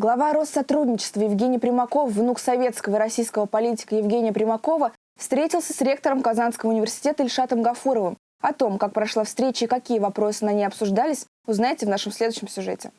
Глава Россотрудничества Евгений Примаков, внук советского и российского политика Евгения Примакова, встретился с ректором Казанского университета Ильшатом Гафуровым. О том, как прошла встреча и какие вопросы на ней обсуждались, узнаете в нашем следующем сюжете.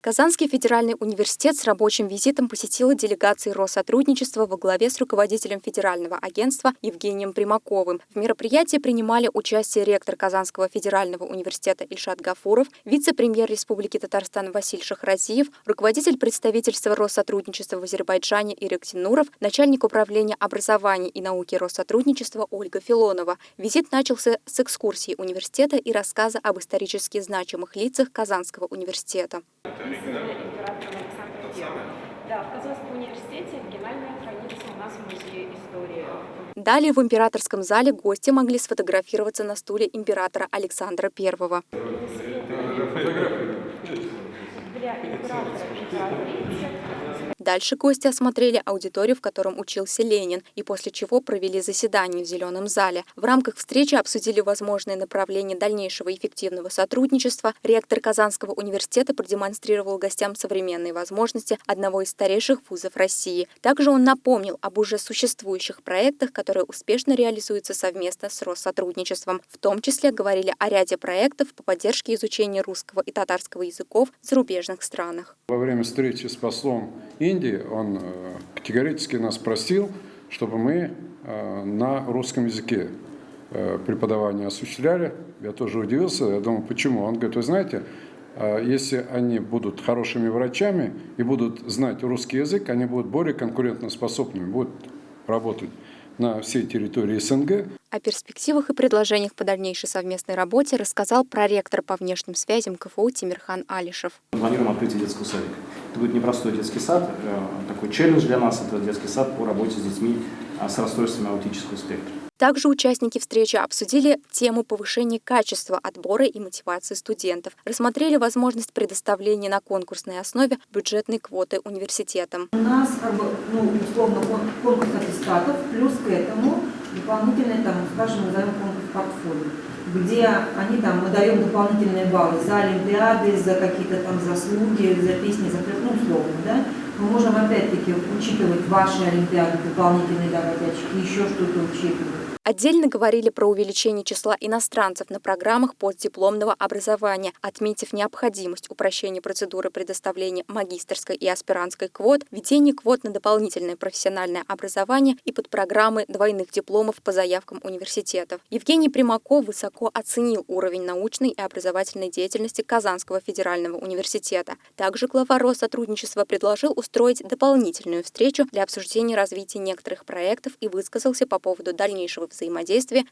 Казанский федеральный университет с рабочим визитом посетила делегация Россотрудничества во главе с руководителем федерального агентства Евгением Примаковым. В мероприятии принимали участие ректор Казанского федерального университета Ильшат Гафуров, вице-премьер Республики Татарстан Василий Шахразиев, руководитель представительства Россотрудничества в Азербайджане Ирек Тинуров, начальник управления образования и науки Россотрудничества Ольга Филонова. Визит начался с экскурсии университета и рассказа об исторически значимых лицах Казанского университета императором Александром I. Да, в Казанском университете оригинальная хранится у нас в музее истории. Далее в императорском зале гости могли сфотографироваться на стуле императора Александра I. Для императора императрицы Дальше гости осмотрели аудиторию, в котором учился Ленин, и после чего провели заседание в Зеленом зале. В рамках встречи обсудили возможные направления дальнейшего эффективного сотрудничества. Ректор Казанского университета продемонстрировал гостям современные возможности одного из старейших вузов России. Также он напомнил об уже существующих проектах, которые успешно реализуются совместно с Россотрудничеством. В том числе говорили о ряде проектов по поддержке изучения русского и татарского языков в зарубежных странах. Во время встречи с послом Индии Индии, он э, категорически нас просил, чтобы мы э, на русском языке э, преподавание осуществляли. Я тоже удивился, я думал, почему? Он говорит, вы знаете, если они будут хорошими врачами и будут знать русский язык, они будут более конкурентоспособными, будут работать на всей территории СНГ. О перспективах и предложениях по дальнейшей совместной работе рассказал проректор по внешним связям КФУ Тимирхан Алишев. Планируем открытие детского садика. Это будет непростой детский сад, э, такой челлендж для нас, это детский сад по работе с детьми а, с расстройствами аутического спектра. Также участники встречи обсудили тему повышения качества отбора и мотивации студентов, рассмотрели возможность предоставления на конкурсной основе бюджетной квоты университетам. У нас, как бы, ну, условно, конкурс аттестатов, плюс к этому дополнительный, там, скажем, назовем конкурс портфолио, где они там, мы даем дополнительные баллы за олимпиады, за какие-то там заслуги, за песни, за ну, условно, да, мы можем опять-таки учитывать ваши олимпиады, дополнительные давать очки, еще что-то учитывать. Отдельно говорили про увеличение числа иностранцев на программах постдипломного образования, отметив необходимость упрощения процедуры предоставления магистрской и аспирантской квот, введение квот на дополнительное профессиональное образование и под программы двойных дипломов по заявкам университетов. Евгений Примаков высоко оценил уровень научной и образовательной деятельности Казанского федерального университета. Также глава Россотрудничества предложил устроить дополнительную встречу для обсуждения развития некоторых проектов и высказался по поводу дальнейшего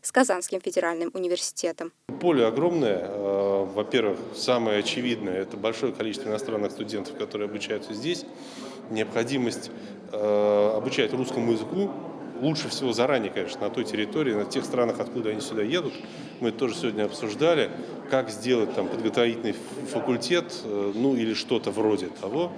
с Казанским федеральным университетом. Поле огромное. Э, во-первых, самое очевидное – это большое количество иностранных студентов, которые обучаются здесь. Необходимость э, обучать русскому языку лучше всего заранее, конечно, на той территории, на тех странах, откуда они сюда едут. Мы тоже сегодня обсуждали, как сделать там подготовительный факультет, э, ну или что-то вроде того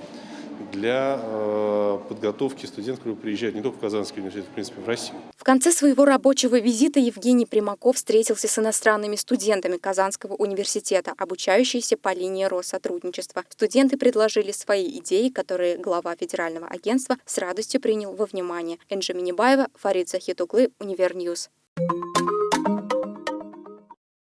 для э, подготовки студентов, которые приезжают не только в Казанский университет, в принципе, в Россию. В конце своего рабочего визита Евгений Примаков встретился с иностранными студентами Казанского университета, обучающиеся по линии Россотрудничества. Студенты предложили свои идеи, которые глава федерального агентства с радостью принял во внимание. Энджи Минибаева, Фарид Захитаглы, Univer News. Thank you.